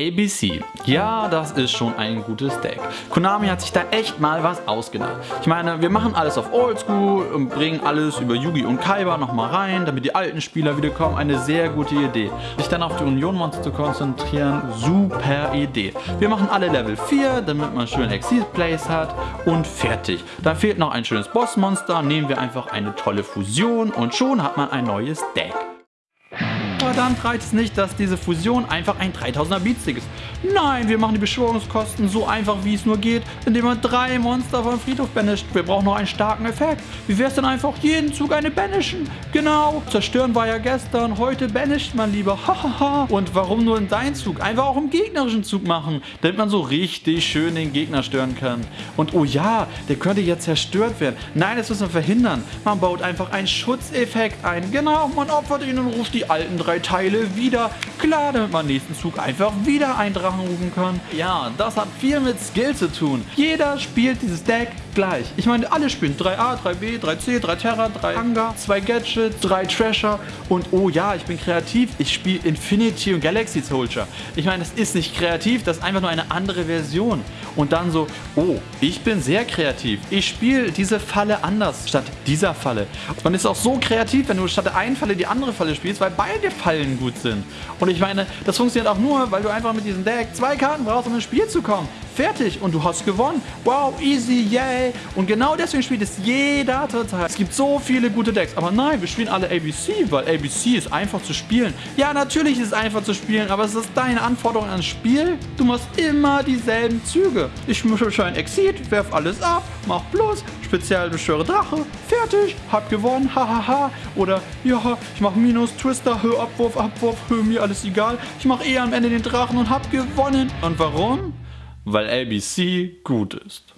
ABC. Ja, das ist schon ein gutes Deck. Konami hat sich da echt mal was ausgedacht. Ich meine, wir machen alles auf Oldschool und bringen alles über Yugi und Kaiba nochmal rein, damit die alten Spieler wieder kommen. Eine sehr gute Idee. Sich dann auf die Union-Monster zu konzentrieren, super Idee. Wir machen alle Level 4, damit man schön Exit-Plays hat und fertig. Da fehlt noch ein schönes Bossmonster, nehmen wir einfach eine tolle Fusion und schon hat man ein neues Deck. Verdammt reicht es nicht, dass diese Fusion einfach ein 3000er Beatstick ist. Nein, wir machen die Beschwörungskosten so einfach wie es nur geht, indem man drei Monster vom Friedhof banisht. Wir brauchen noch einen starken Effekt. Wie wäre es denn einfach jeden Zug eine banishen? Genau, zerstören war ja gestern, heute banisht man lieber. Hahaha. Und warum nur in deinen Zug? Einfach auch im gegnerischen Zug machen, damit man so richtig schön den Gegner stören kann. Und oh ja, der könnte jetzt zerstört werden. Nein, das müssen wir verhindern. Man baut einfach einen Schutzeffekt ein. Genau, man opfert ihn und ruft die alten drei Teile wieder. Klar, damit man nächsten Zug einfach wieder einen Drachen rufen kann. Ja, das hat viel mit Skill zu tun. Jeder spielt dieses Deck gleich. Ich meine, alle spielen 3A, 3B, 3C, 3 Terra, 3 Hangar, 2 Gadgets, 3 Treasure und oh ja, ich bin kreativ. Ich spiele Infinity und Galaxy Soldier. Ich meine, das ist nicht kreativ, das ist einfach nur eine andere Version. Und dann so, oh, ich bin sehr kreativ. Ich spiele diese Falle anders statt dieser Falle. Man ist auch so kreativ, wenn du statt der einen Falle die andere Falle spielst, weil beide Fallen gut sind. Und ich meine, das funktioniert auch nur, weil du einfach mit diesem Deck zwei Karten brauchst, um ins Spiel zu kommen. Fertig und du hast gewonnen. Wow, easy, yay. Und genau deswegen spielt es jeder total. Es gibt so viele gute Decks. Aber nein, wir spielen alle ABC, weil ABC ist einfach zu spielen. Ja, natürlich ist es einfach zu spielen, aber es ist deine Anforderung ans Spiel. Du machst immer dieselben Züge. Ich mische ein Exit, werf alles ab, mach Plus, speziell beschwöre Drache, fertig, hab gewonnen, hahaha. Oder ja, ich mach Minus, Twister, Hö, Abwurf, Abwurf, Hö, mir alles egal. Ich mach eh am Ende den Drachen und hab gewonnen. Und warum? Weil ABC gut ist.